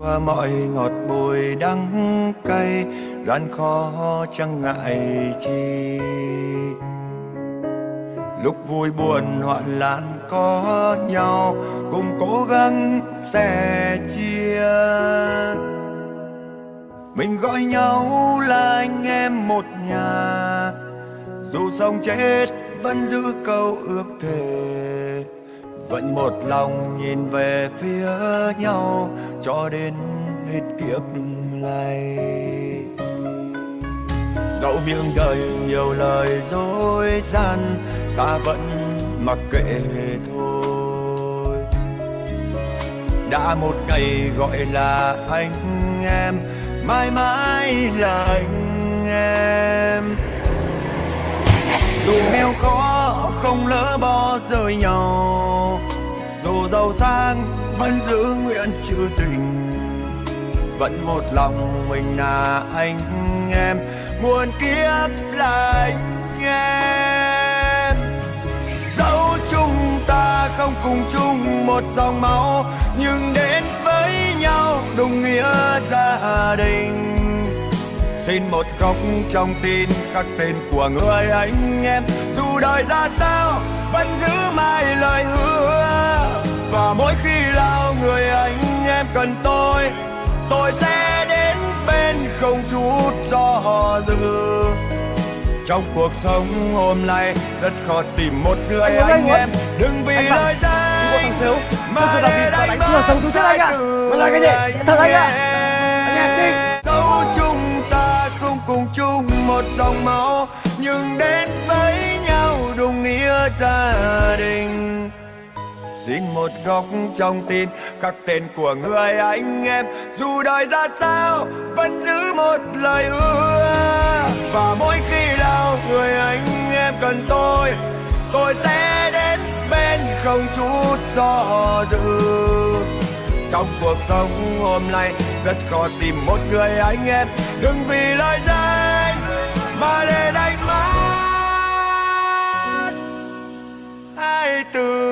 qua mọi ngọt bùi đắng cay, gian khó chẳng ngại chi. Lúc vui buồn hoạn nạn có nhau, cùng cố gắng sẻ chia. Mình gọi nhau là anh em một nhà, dù sống chết vẫn giữ câu ước thề vẫn một lòng nhìn về phía nhau cho đến hết kiếp này. Dẫu miệng đời nhiều lời dối gian, ta vẫn mặc kệ thôi. Đã một ngày gọi là anh em, mãi mãi là anh em. Dù nghèo khó không lỡ bỏ rơi nhau. Dù giàu sang, vẫn giữ nguyện trữ tình. Vẫn một lòng mình là anh em, muôn kiếp là anh em. Dẫu chúng ta không cùng chung một dòng máu, nhưng đến với nhau đồng nghĩa gia đình xin một góc trong tin khắc tên của người anh em. Dù đời ra sao vẫn giữ mãi lời hứa. Và mỗi khi nào người anh em cần tôi tôi sẽ đến bên không chút do dự trong cuộc sống hôm nay rất khó tìm một người anh, anh em. Đừng vì lời danh mà để đánh mất sống thứ anh ạ. mà là cái gì? thật anh ạ. anh em đi. dẫu một dòng máu, nhưng đến với nhau đúng nghĩa gia đình. Xin một góc trong tim khắc tên của người anh em, dù đời ra sao, vẫn giữ một lời ưa và mỗi khi nào người anh em cần tôi tôi sẽ đến bên không chút do dự. Trong cuộc sống hôm nay, rất khó tìm một người anh em, đừng vì lời danh mà để đánh mất hai từ